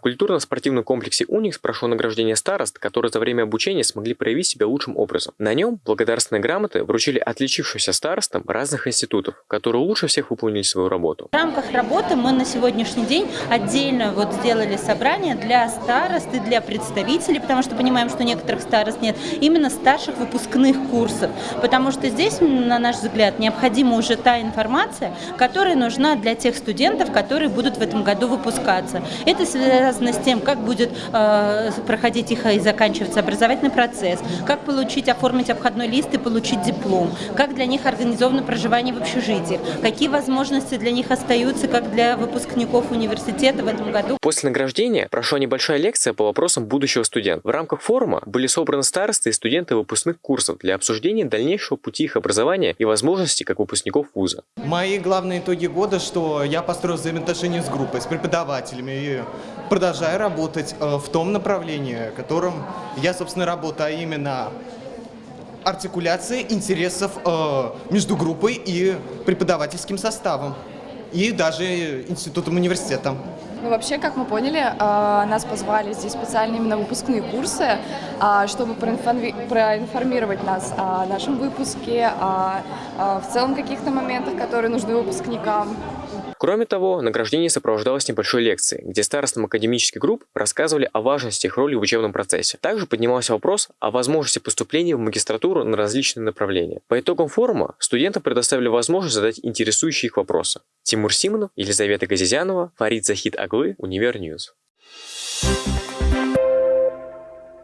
В культурно-спортивном комплексе «Уникс» прошло награждение старост, которые за время обучения смогли проявить себя лучшим образом. На нем благодарственные грамоты вручили отличившимся старостам разных институтов, которые лучше всех выполнили свою работу. В рамках работы мы на сегодняшний день отдельно вот сделали собрание для старост и для представителей, потому что понимаем, что некоторых старост нет, именно старших выпускных курсов. Потому что здесь, на наш взгляд, необходима уже та информация, которая нужна для тех студентов, которые будут в этом году выпускаться. Это связано с тем, как будет э, проходить их и заканчиваться образовательный процесс, как получить, оформить обходной лист и получить диплом, как для них организовано проживание в общежитиях, какие возможности для них остаются, как для выпускников университета в этом году. После награждения прошла небольшая лекция по вопросам будущего студента. В рамках форума были собраны старосты и студенты выпускных курсов для обсуждения дальнейшего пути их образования и возможностей как выпускников вуза. Мои главные итоги года, что я построил взаимоотношения с группой, с преподавателями и продолжаю работать э, в том направлении, которым я, собственно, работаю, а именно артикуляция интересов э, между группой и преподавательским составом, и даже институтом университета. Ну, вообще, как мы поняли, э, нас позвали здесь специально именно выпускные курсы, чтобы проинформировать нас о нашем выпуске, о в целом каких-то моментах, которые нужны выпускникам. Кроме того, награждение сопровождалось небольшой лекцией, где старостам академических групп рассказывали о важности их роли в учебном процессе. Также поднимался вопрос о возможности поступления в магистратуру на различные направления. По итогам форума студентам предоставили возможность задать интересующие их вопросы. Тимур Симонов, Елизавета Газизянова, Фарид Захид Аглы, Univer News. Thank